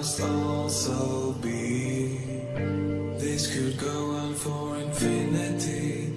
must also be. This could go on for infinity.